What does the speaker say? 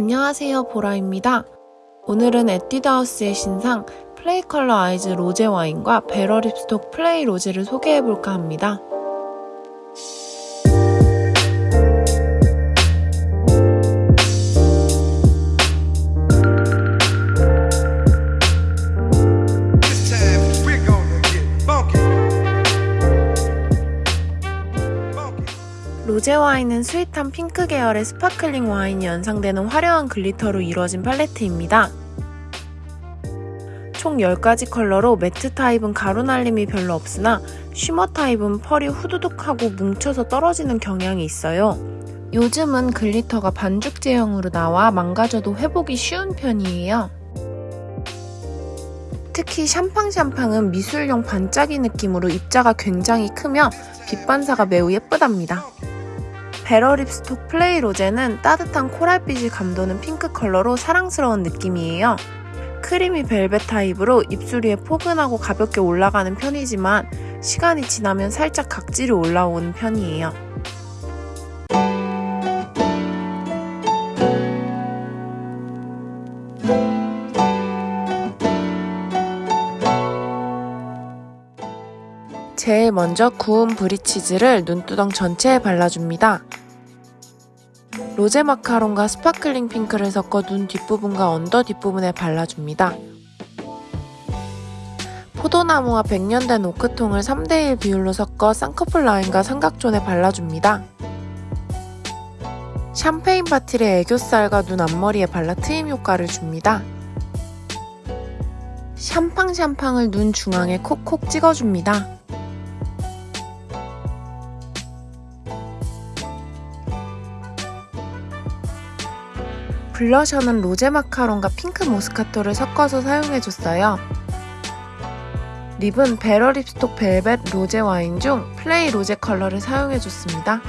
안녕하세요 보라입니다. 오늘은 에뛰드하우스의 신상 Play Color Eyes 로제 와인과 Better Lips-Talk Play 로제를 소개해볼까 합니다. 로제 와인은 sweet한 핑크 계열의 sparkling 와인이 연상되는 화려한 glitter로 이루어진 팔레트입니다. 총 10가지 컬러로 matte 타입은 가루 날림이 별로 없으나 shimmer 타입은 펄이 후두둑하고 뭉쳐서 떨어지는 경향이 있어요. 요즘은 glitter가 반죽 제형으로 나와 망가져도 회복이 쉬운 편이에요. 특히 샴팡샴팡은 미술용 반짝이 느낌으로 입자가 굉장히 크며 빛 반사가 매우 예쁘답니다. Better Lips-Talk Play 로제는 따뜻한 coral빛이 감도는 핑크 컬러로 사랑스러운 느낌이에요. creamy 벨벳 타입으로 입술 위에 포근하고 가볍게 올라가는 편이지만 시간이 지나면 살짝 각질이 올라오는 편이에요. 제일 먼저 구운 브리치즈를 눈두덩 전체에 발라줍니다. 로제 마카롱과 sparkling 핑크를 섞어 눈 뒷부분과 under 뒷부분에 발라줍니다. 포도나무와 백년 된 오크통을 3대1 비율로 섞어 쌍꺼풀 라인과 삼각존에 발라줍니다. 샴페인 bottle을 애교살과 눈 앞머리에 발라 트임 효과를 줍니다. 샴팡샴팡을 눈 중앙에 콕콕 찍어줍니다. blusher는 로제 마카롱과 핑크 모스카토를 섞어서 사용해줬어요. lip은 Better Lips-Talk 벨벳 로제 와인 중 플레이 로제 컬러를 사용해줬습니다.